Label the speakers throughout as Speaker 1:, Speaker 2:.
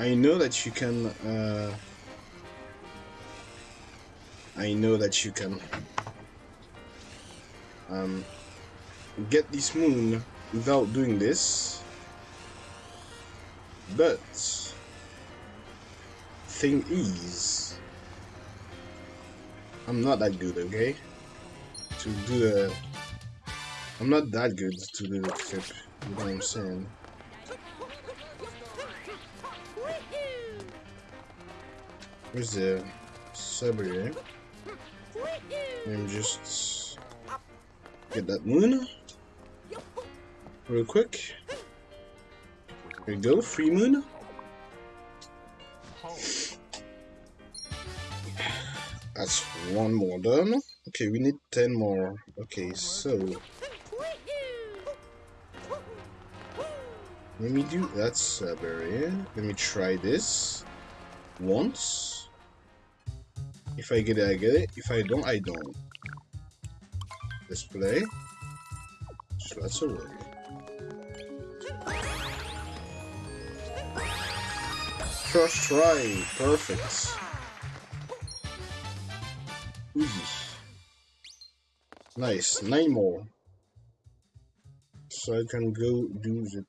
Speaker 1: I know that you can. Uh, I know that you can um, get this moon without doing this, but thing is, I'm not that good, okay? To do the, I'm not that good to do the flip. You know what I'm saying? Sabre? Let me just get that moon real quick. Here we go, free moon. That's one more done. Okay, we need 10 more. Okay, so... Let me do... that a. Let me try this. Once. If I get it, I get it. If I don't, I don't. Let's Display. Slots away. First try. Perfect. Nice. Nine more. So I can go do the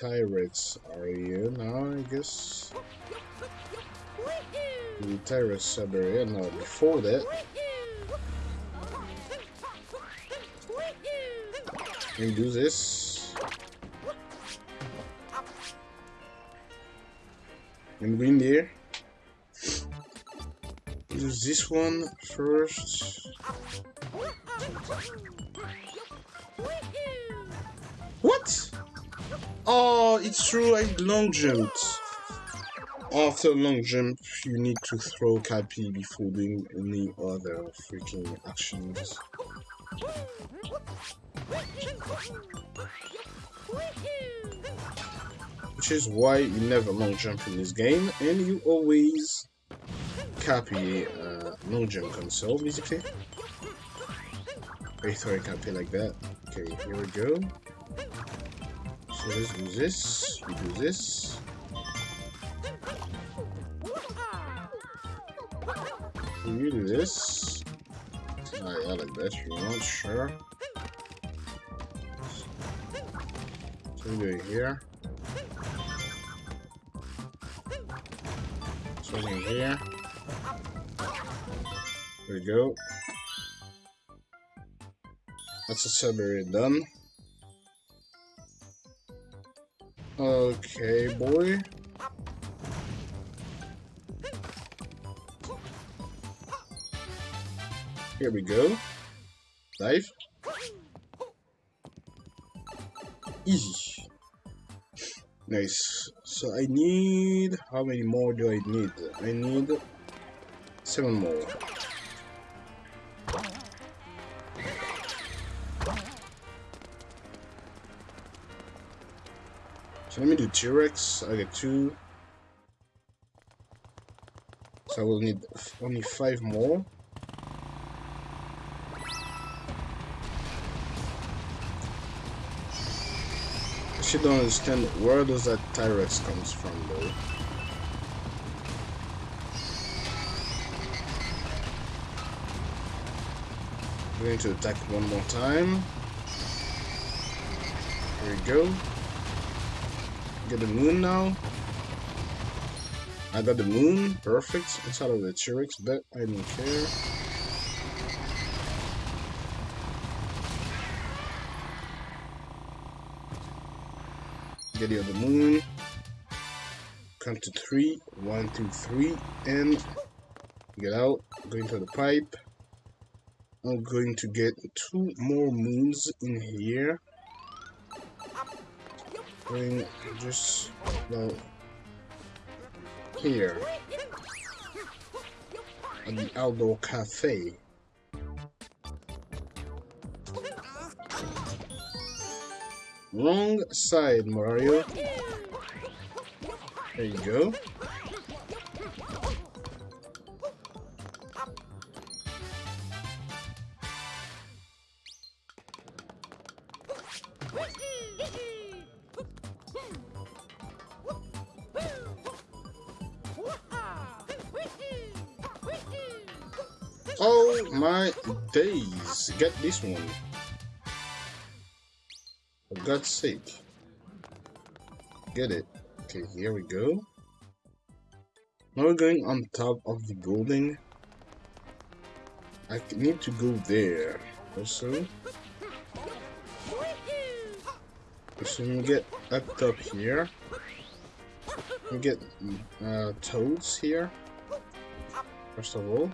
Speaker 1: Tyrants area now, I guess. Tyrants sub area. Now, before that, we do this. And green there. Do this one first. What? Oh, it's true, I long jumped. After long jump, you need to throw Cappy before doing any other freaking actions. Which is why you never long jump in this game, and you always Cappy uh, long jump console, basically. I throw a Cappy like that. Okay, here we go. So let's do this, you do this. You do this. Alright, I like that if you want, sure. So we do it here. Something here. There we go. That's a sub area done. Okay, boy. Here we go. Dive. Easy. Nice. So I need... How many more do I need? I need... Seven more. So let me do T-Rex. I get two. So I will need only five more. Still don't understand where does that T-Rex comes from though. I'm going to attack one more time. Here we go. Get the moon now. I got the moon. Perfect. Inside of the T-Rex, but I don't care. Get the moon. Count to three. One, two, three. And get out. Go into the pipe. I'm going to get two more moons in here going just about here at the outdoor cafe. Wrong side, Mario. There you go. Oh my days, get this one. God's sake. Get it. Okay, here we go. Now we're going on top of the building. I need to go there also. So we get up top here. We get uh, toads here. First of all.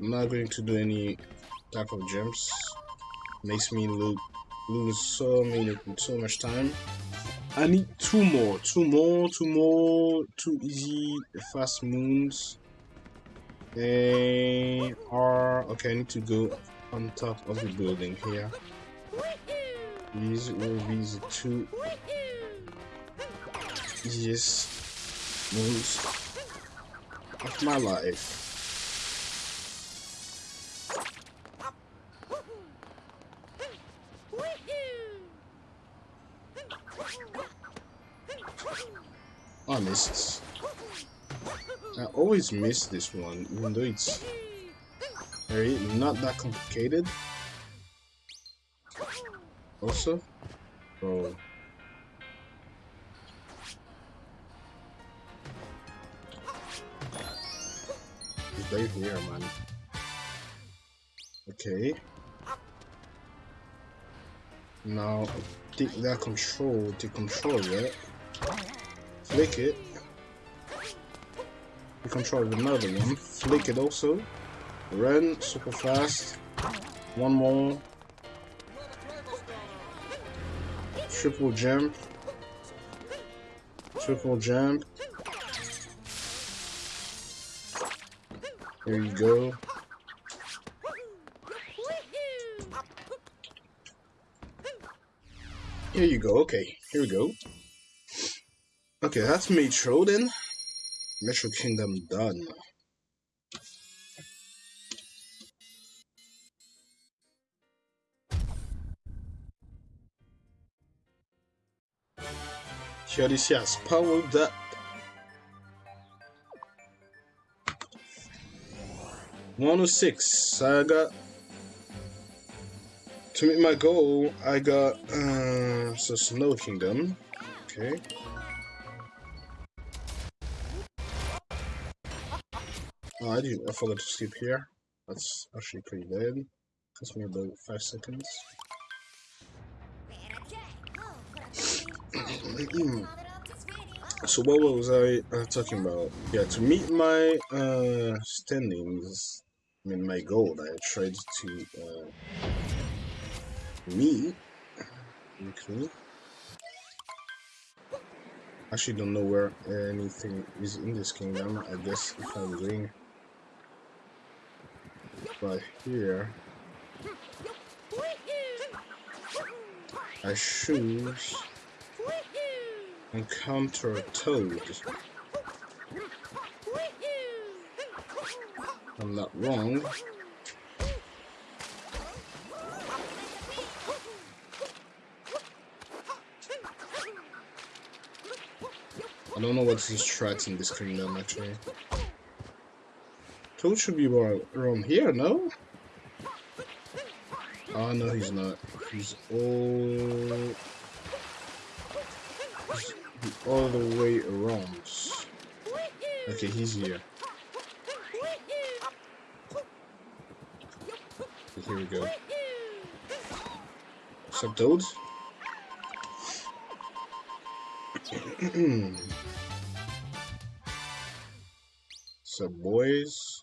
Speaker 1: I'm not going to do any type of gems. Makes me lo lose so many so much time. I need two more, two more, two more, two easy fast moons. They are okay. I need to go on top of the building here. These will be the two easiest moves of my life. I missed. I always miss this one, even though it's very not that complicated. Also, bro. He's right here, man. Okay. Now, take that control, to control, it. Flick it. You control another one. Flick it also. Run super fast. One more. Triple jump. Triple jump. There you go. Here you go. Okay, here we go. Okay, that's Metro then. Metro Kingdom done. has powered up. One oh six. I got to meet my goal. I got uh, so Snow Kingdom. Okay. Oh, I do. I forgot to skip here. That's actually pretty bad. Takes me about five seconds. so what was I uh, talking about? Yeah, to meet my uh, standings, I mean my goal I tried to uh, meet. Okay. Actually, don't know where anything is in this kingdom. I guess if I'm going by here, I choose encounter a toad. I'm not wrong. I don't know what's tracks in this kingdom actually. Toad should be around here, no? Oh no he's not. He's all all the way around. Okay, he's here. Here we go. What's up, boys.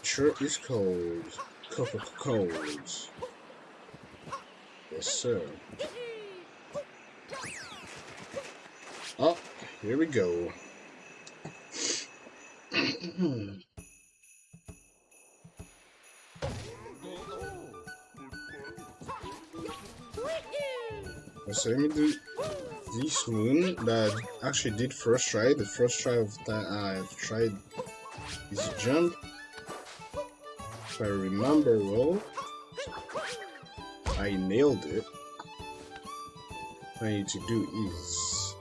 Speaker 1: Sure is cold. Coca colds. Yes, sir. Oh, here we go. so let me do this moon that I actually did first try. The first try of that uh, I've tried is jump. If I remember well, I nailed it. What I need to do is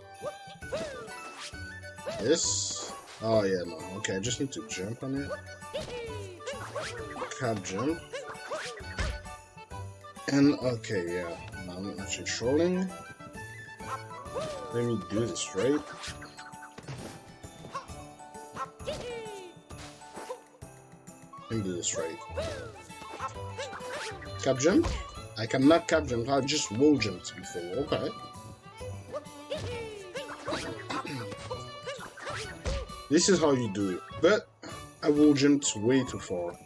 Speaker 1: this. Oh yeah, no. Okay, I just need to jump on it. Can't jump. And okay, yeah. I'm actually trolling. Let me do this right. Let me do this right. Cap jump? I cannot cap jump, I just wall jumped before. Okay. this is how you do it. But I wall jumped way too far.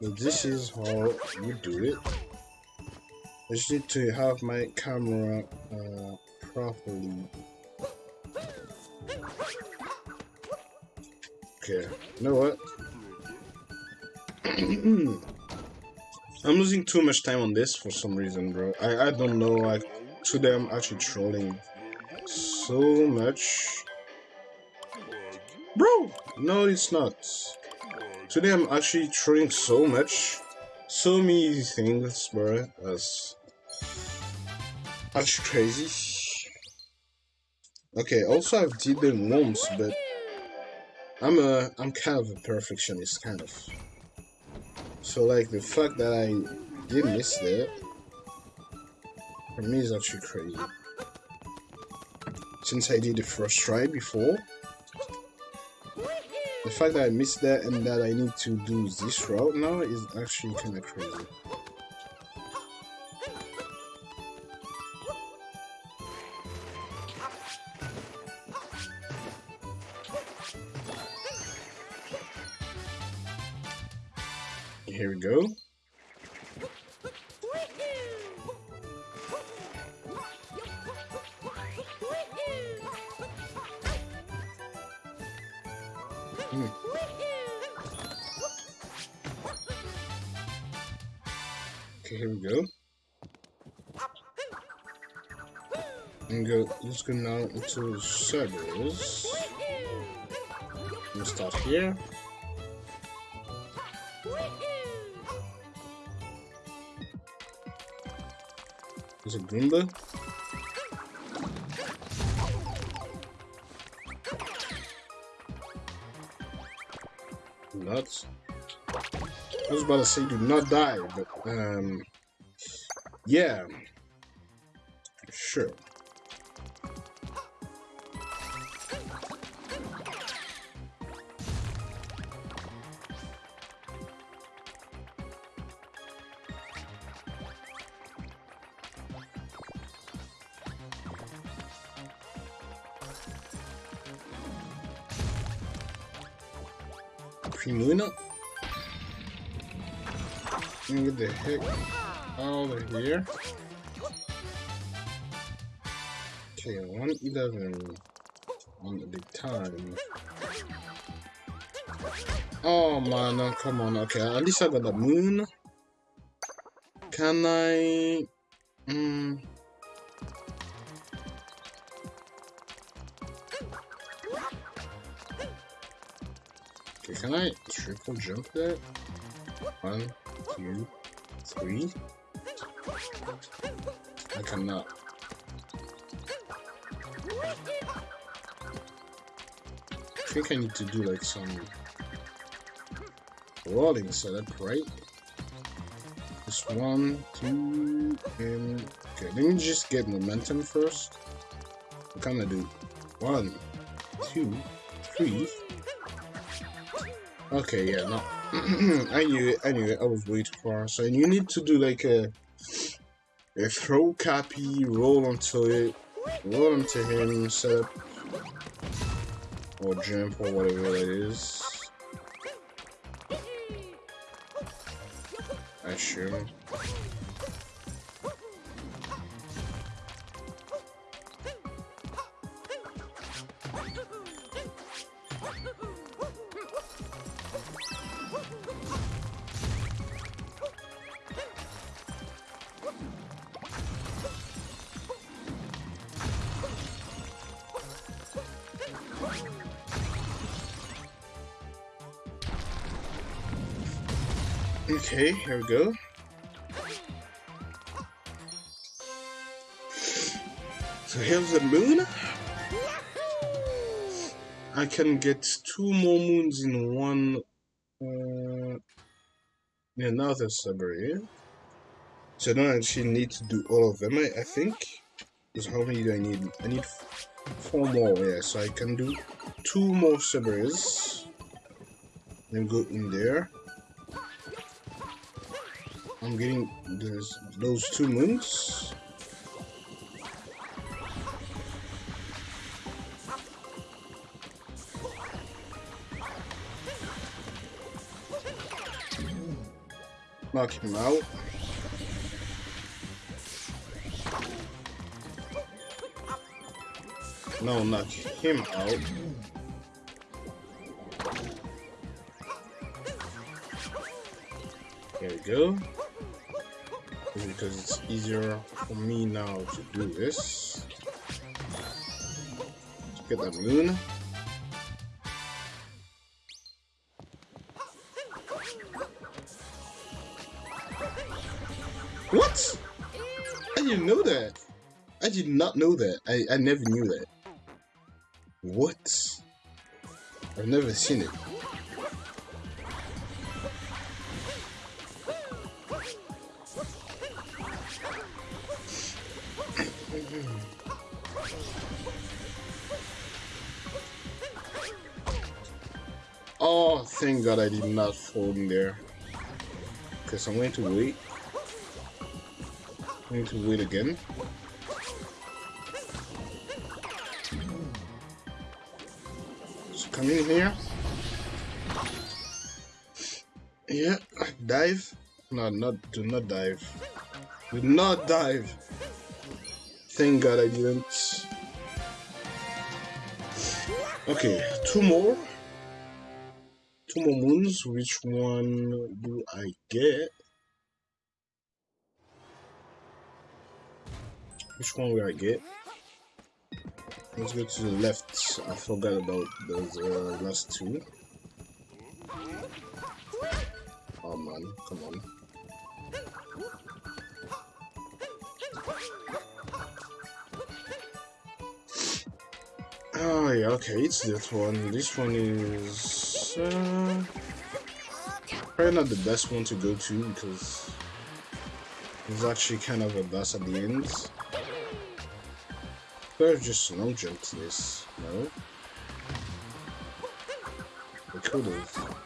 Speaker 1: But this is how you do it. I just need to have my camera uh, properly. Okay, you know what? I'm losing too much time on this for some reason, bro. I, I don't know, like, today I'm actually trolling so much. Bro! No, it's not. Today I'm actually trolling so much. So many things, bro. That's actually crazy. Okay, also I've did them once, but I'm a I'm kind of a perfectionist, kind of. So like the fact that I did miss that for me is actually crazy. Since I did the first try before, the fact that I missed that and that I need to do this route now is actually kind of crazy. Go. Okay, here we go. And go, let's go now into. We'll start here. Nuts. I was about to say do not die, but um yeah. Sure. Out of here. Okay, 111 on the time. Oh man, no, come on. Okay, at least I got the moon. Can I? Hmm. Okay, can I triple jump that? One, two, three. I cannot. I think I need to do like some rolling setup, right? Just one, two, and okay. Let me just get momentum first. What can I do? One, two, three. Okay, yeah, no. I knew it, I knew it, I was way too far. So you need to do like a, a throw Cappy, roll onto it, roll onto him, set up, or jump, or whatever that is. I assume. Here we go. So here's the moon. I can get two more moons in one. Uh, now there's Sabri. So I don't actually need to do all of them, I, I think. Because how many do I need? I need four more, yeah. So I can do two more Sabres. Then go in there. I'm getting this, those two moons. Knock him out. No, knock him out. There we go. Because it's easier for me now to do this. Let's get that moon. What? I didn't know that. I did not know that. I, I never knew that. What? I've never seen it. Thank God I did not fall in there. Because I'm going to wait. I'm going to wait again. come in here. Yeah, dive. No, not do not dive. Do not dive. Thank God I didn't. Okay, two more. Two more moons. Which one do I get? Which one will I get? Let's go to the left. I forgot about those uh, last two. Oh man, come on. Oh yeah, okay, it's that one. This one is probably not the best one to go to because it's actually kind of a bus at the end. There's just no jump to this, no? We could have.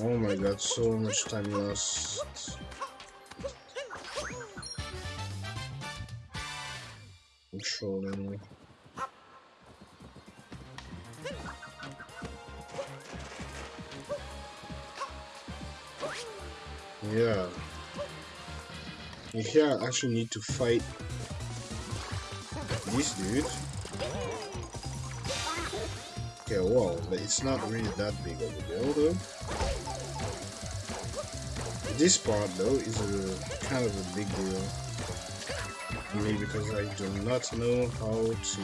Speaker 1: Oh my god, so much time lost. Controlling. Yeah. Here I actually need to fight this dude. Okay, well, it's not really that big of a deal though. This part though is a kind of a big deal. Maybe because I do not know how to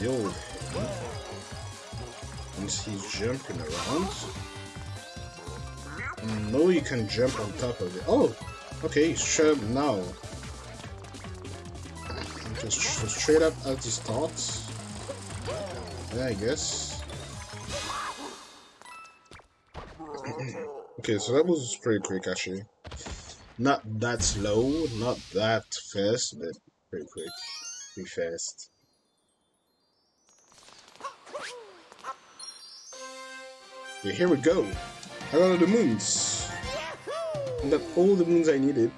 Speaker 1: deal with him. Once he's jumping around. No, you can jump on top of it. Oh, okay, up now. Just straight up at his thoughts. Yeah, I guess. okay, so that was pretty quick actually. Not that slow, not that fast, but pretty quick. Pretty fast. Here we go. I got all the moons. I got all the moons I needed.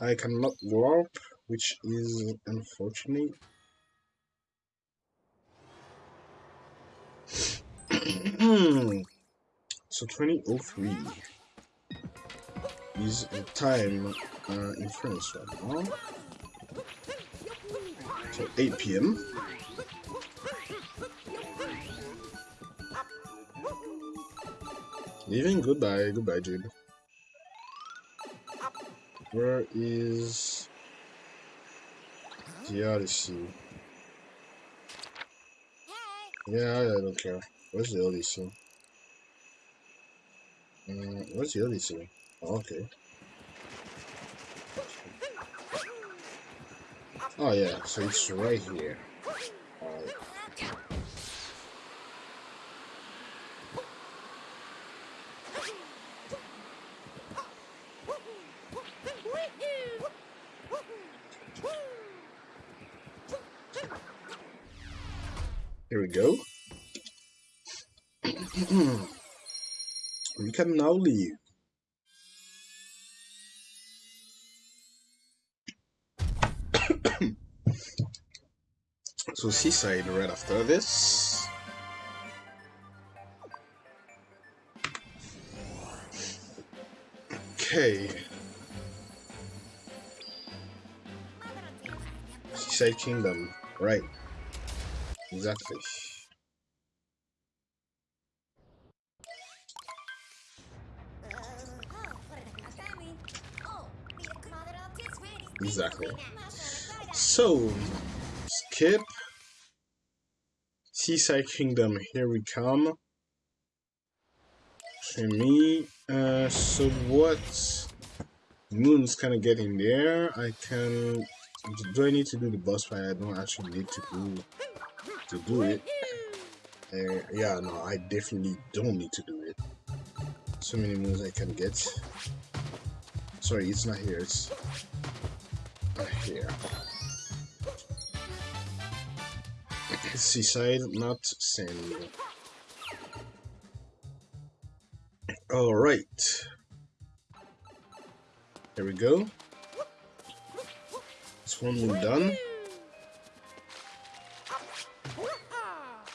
Speaker 1: I cannot warp, which is unfortunate. so 2003 is time uh, in France right now. So 8 p.m. Leaving? Goodbye. Goodbye, dude. Where is the Odyssey? Yeah, I don't care. Where's the Odyssey? Uh, where's the Odyssey? Okay. Oh yeah, so it's right here. Here we go. we can now leave. So seaside right after this. Okay. Seaside Kingdom, right. Exactly. Exactly. So, skip. Seaside Kingdom, here we come. For me, uh, so what moon's kind of getting there? I can. Do I need to do the boss fight? I don't actually need to do to do it. Uh, yeah, no, I definitely don't need to do it. So many moons I can get. Sorry, it's not here. It's not here. Seaside, not sand. Alright. Here we go. This one we're done.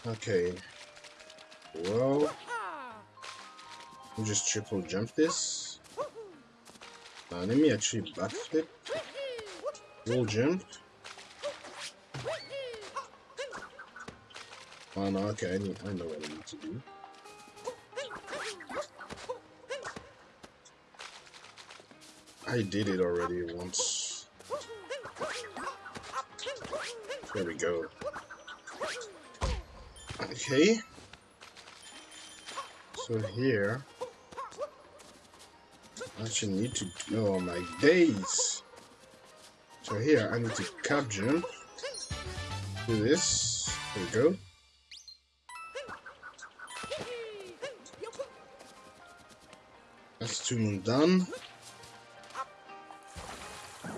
Speaker 1: Okay. Well, we'll just triple jump this. Uh, let me actually backflip. Roll jump. Oh no, okay, I, need, I know what I need to do. I did it already once. There we go. Okay. So here, I actually need to. Oh my days! So here, I need to cap jump. Do this. There we go. That's two done.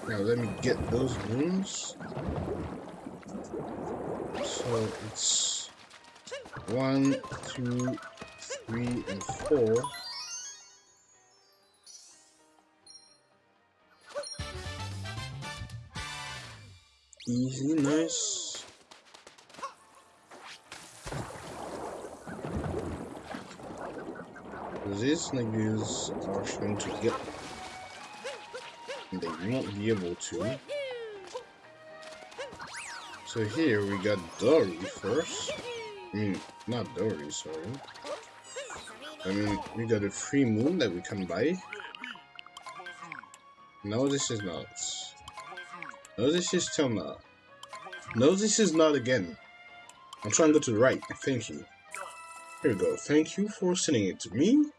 Speaker 1: Now let me get those moons. So it's one, two, three, and four. Easy, nice. These niggas are trying to get they won't be able to. So here we got Dorrie first. I mean, not Dorrie, sorry. I mean, we got a free moon that we can buy. No, this is not. No, this is still not. No, this is not again. I'm trying to go to the right. Thank you. Here we go. Thank you for sending it to me.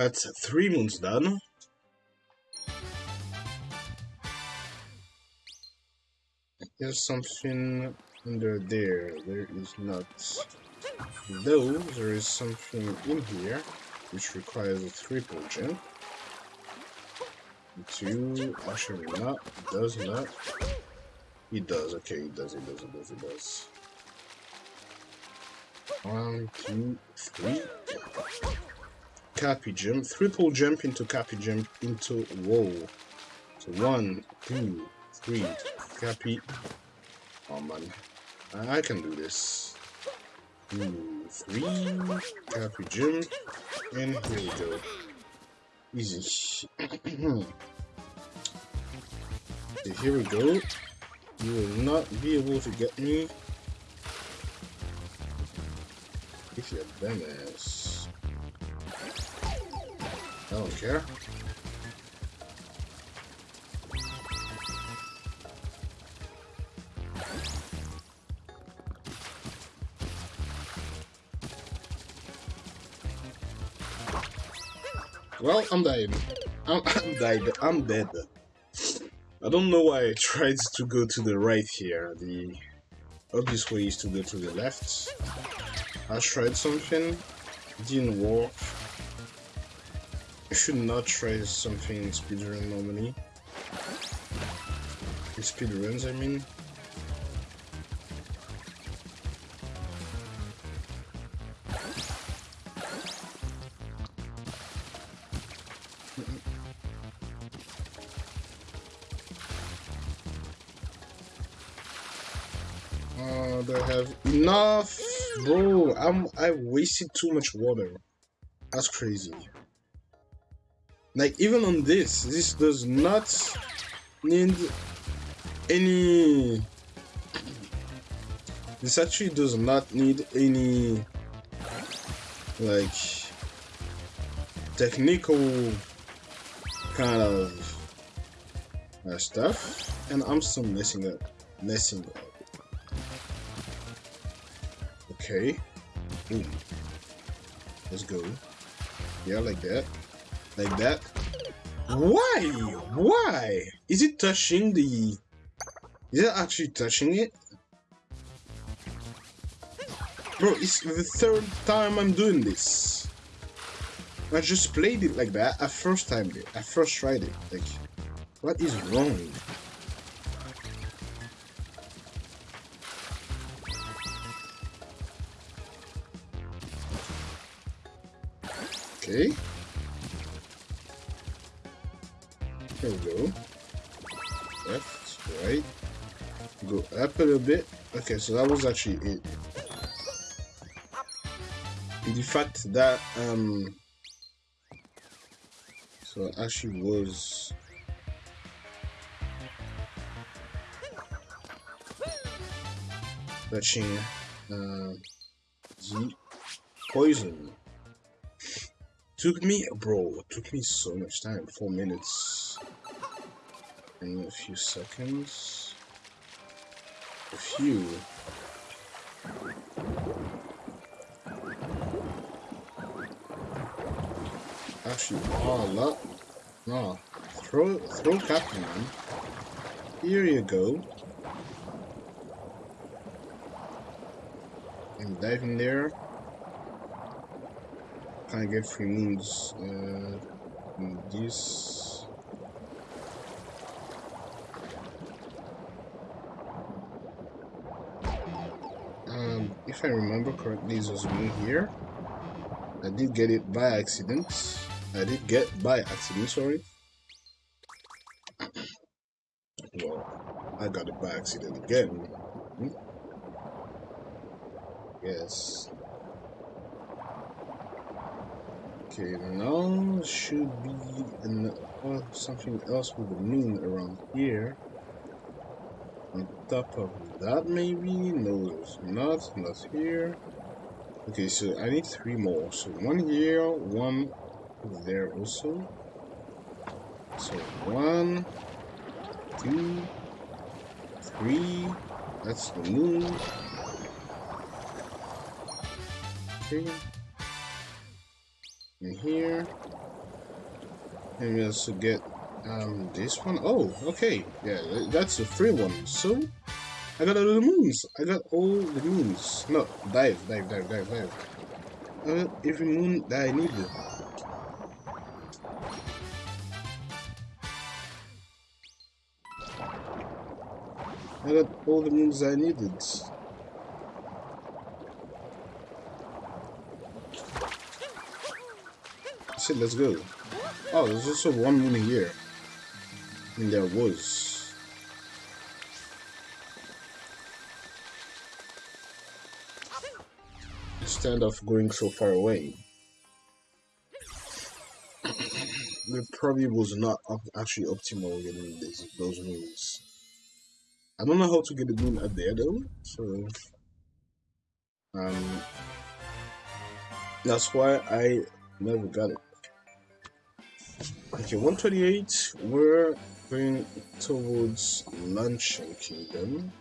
Speaker 1: That's three moons done. There's something under there. There is not. Though, there is something in here which requires a triple jump. Two, actually not, does not. He does, okay, he does, he does, he does, he does. One, two, three. Cappy jump, triple jump into cappy jump into wall. So one, two, three, cappy. Oh man, I, can do this. Two, three, cappy jump, and here we go. Easy. okay, here we go. You will not be able to get me if you're dumbass. I don't care. Well, I'm dead. I'm, I'm dead. I'm dead. I don't know why I tried to go to the right here. The obvious way is to go to the left. I tried something, didn't work. I should not try something in speedrun normally. In speedruns, I mean. Uh, I have enough? Bro, I'm I wasted too much water. That's crazy. Like even on this, this does not need any this actually does not need any like technical kind of uh, stuff and I'm still messing up messing up Okay. Boom. Let's go. Yeah, like that. Like that. Why? Why? Is it touching the... Is it actually touching it? Bro, it's the third time I'm doing this. I just played it like that. I first time it. I first tried it. Like, what is wrong? Okay. There we go. Left, right. Go up a little bit. Okay, so that was actually it. The fact that um so actually was touching uh, the poison Took me, bro, took me so much time. Four minutes and a few seconds. A few. Actually, oh, lot. No, throw, throw Captain man. Here you go. And dive in there. Can I get free moons? Uh, this. If I remember correctly, this was me here. I did get it by accident. I did get by accident, sorry. well, I got it by accident again. Hmm? Yes. Okay, now should be an, uh, something else with the moon around here. On top of that, maybe? No, there's not. Not here. Okay, so I need three more. So one here, one there also. So one, two, three. That's the moon. Okay in here. And we also get um, this one. Oh, okay. Yeah, that's a free one. So, I got all the moons. I got all the moons. No, dive, dive, dive, dive, dive. I got every moon that I needed. I got all the moons I needed. said let's go. Oh, there's also one moon here. There was. Instead of going so far away. it probably was not actually optimal getting this, those moons. I don't know how to get the moon up there though, so um that's why I never got it. Okay, 128, we're going towards Luncheon Kingdom.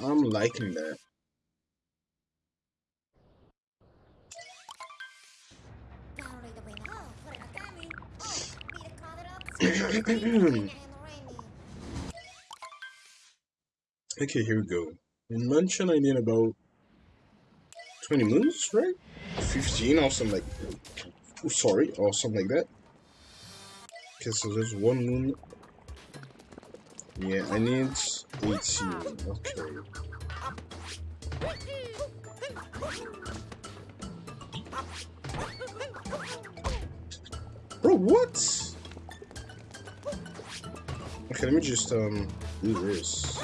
Speaker 1: I'm liking that. okay, here we go. In mentioned I need about 20 moons, right? 15 or something like sorry, or something like that. Okay, so there's one moon. Yeah, I need 18. Okay. Bro, what? Okay, let me just um do this.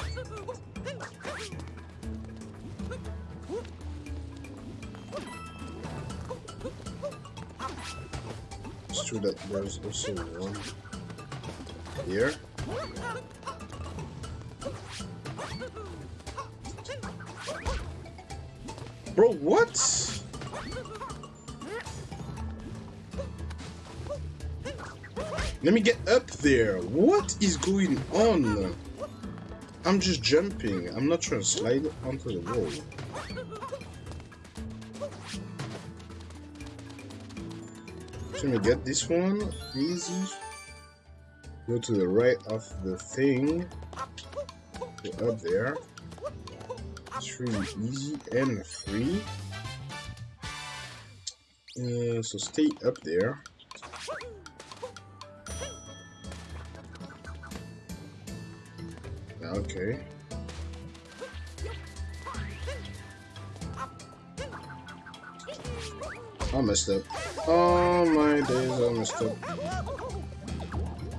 Speaker 1: True that there's also one here. Bro, what? Let me get up there. What is going on? I'm just jumping. I'm not trying to slide onto the wall. Let me get this one. Easy. Go to the right of the thing. Go up there. It's really easy and free. Uh, so stay up there. Okay. I messed up. Oh my days, I messed up.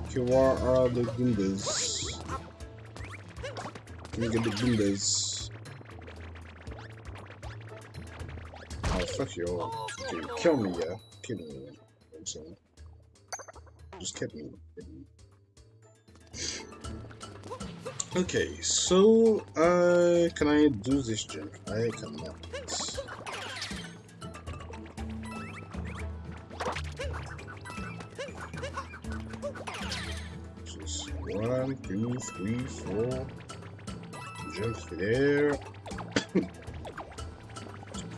Speaker 1: Okay, where are the Goombas? Let me get the Goombas. Oh, fuck you all. Okay, kill me, yeah. Kill me. I'm saying. Just kill me. Okay, so uh, can I do this jump? I cannot. Two, three, four. Jump there.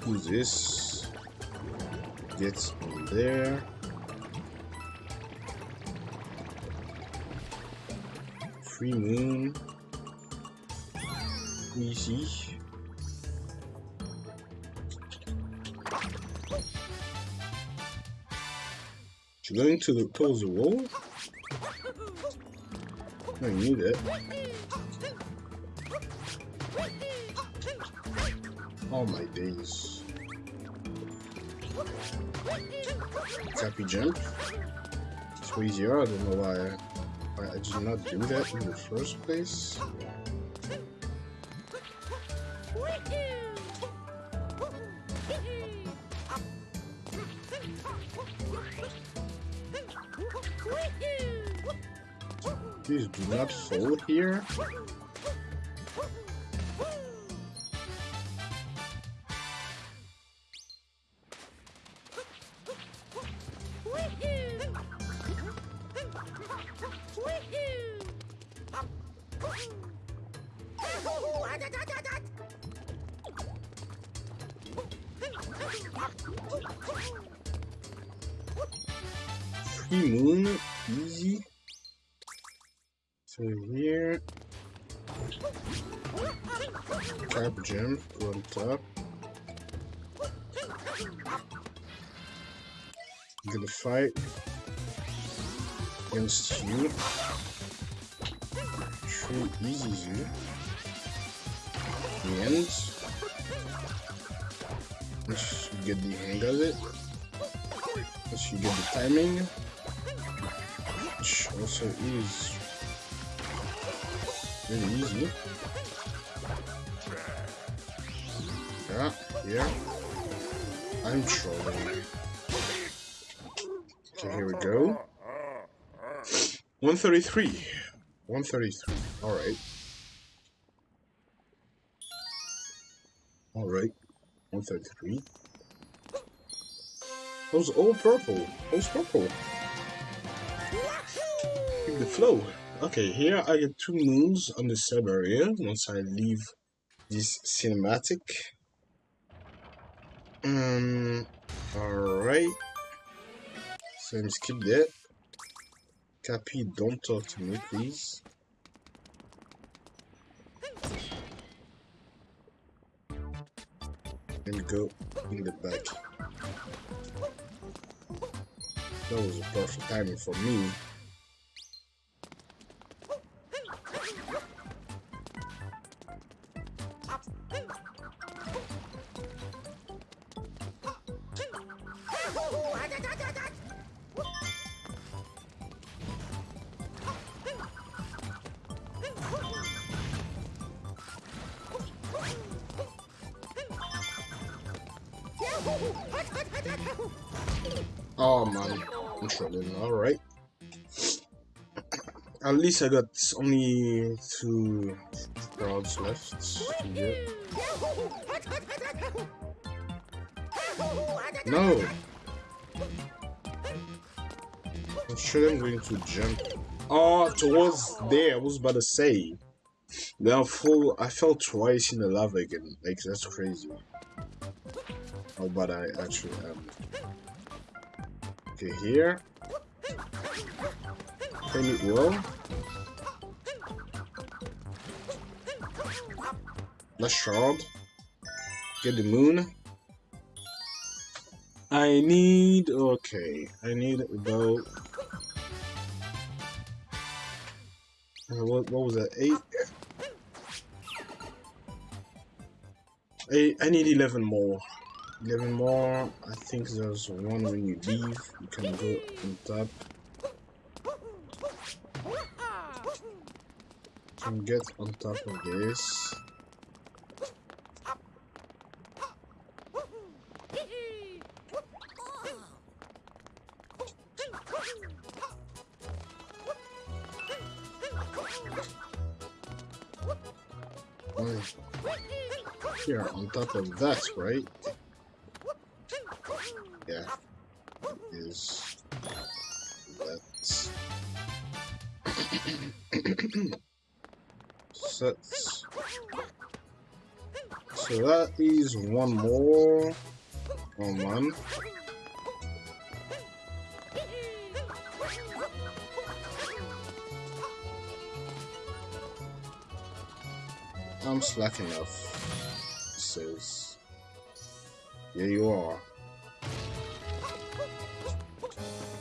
Speaker 1: do this. Get in there. Free moon easy. Going to the the wall? I need it. Oh my days. Cappy jump. It's easier. I don't know why I, I did not do that in the first place. Do not fall here. True easy end. Once you get the hang of it. Once you get the timing. Which also is really easy. Yeah, yeah. I'm trolling. Okay, here we go. 133. 133. Alright. Alright. 133. Those all purple. Those purple. Keep the flow. Okay, here I get two moons on the sub area once I leave this cinematic. Um, alright. So let me skip that. Cappy, don't talk to me, please. And go in the back. That was perfect timing for me. Oh man, I'm struggling. Alright. At least I got only two rods left. No! I'm sure I'm going to jump. Oh, towards there, I was about to say. Then I fall, I fell twice in the lava again. Like, that's crazy. How bad I actually am. Okay, here. Can it well. Let's shard. Get the moon. I need okay. I need about uh, what what was that? Eight Eight I need eleven more. 11 more. I think there's one when you leave. You can go on top. Can get on top of this. Here, on top of that, right? That is one more. Oh man. I'm slacking off. Says, yeah, you are.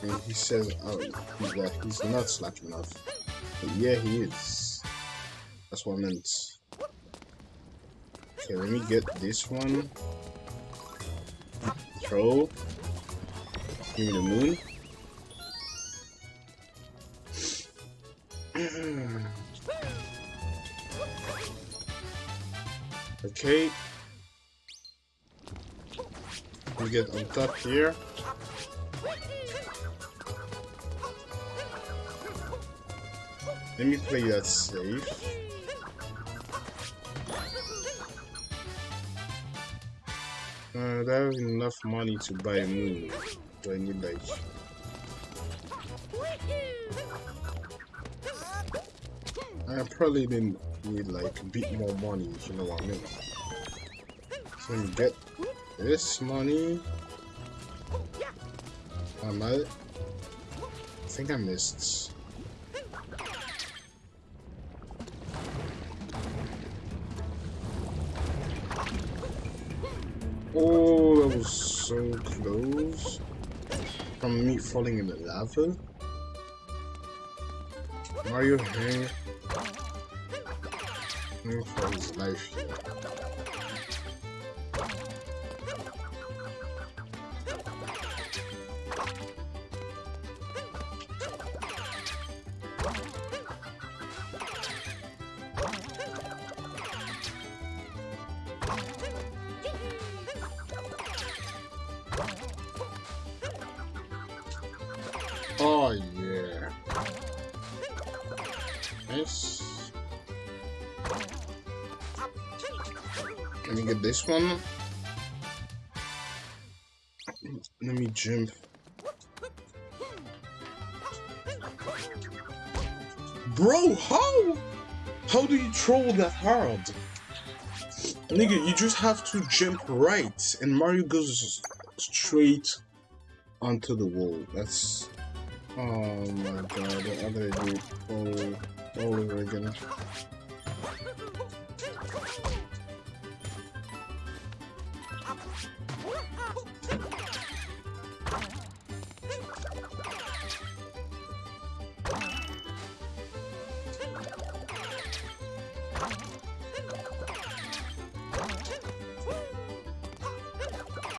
Speaker 1: and he says oh, he's not slacking off. But yeah, he is. That's what I meant. Okay, let me get this one. Throw. Give me the moon. okay. We get on top here. Let me play that safe. Uh, I have enough money to buy a. Do I need like... I probably didn't need like a bit more money, if you know what I mean. So you get this money. I might... I think I missed... falling in the lava. Mario hang for his life here. Let me get this one. Let me jump. Bro, how? How do you troll that hard? Nigga, you just have to jump right and Mario goes straight onto the wall. That's Oh my god, I'm oh, gonna do it all, all over again.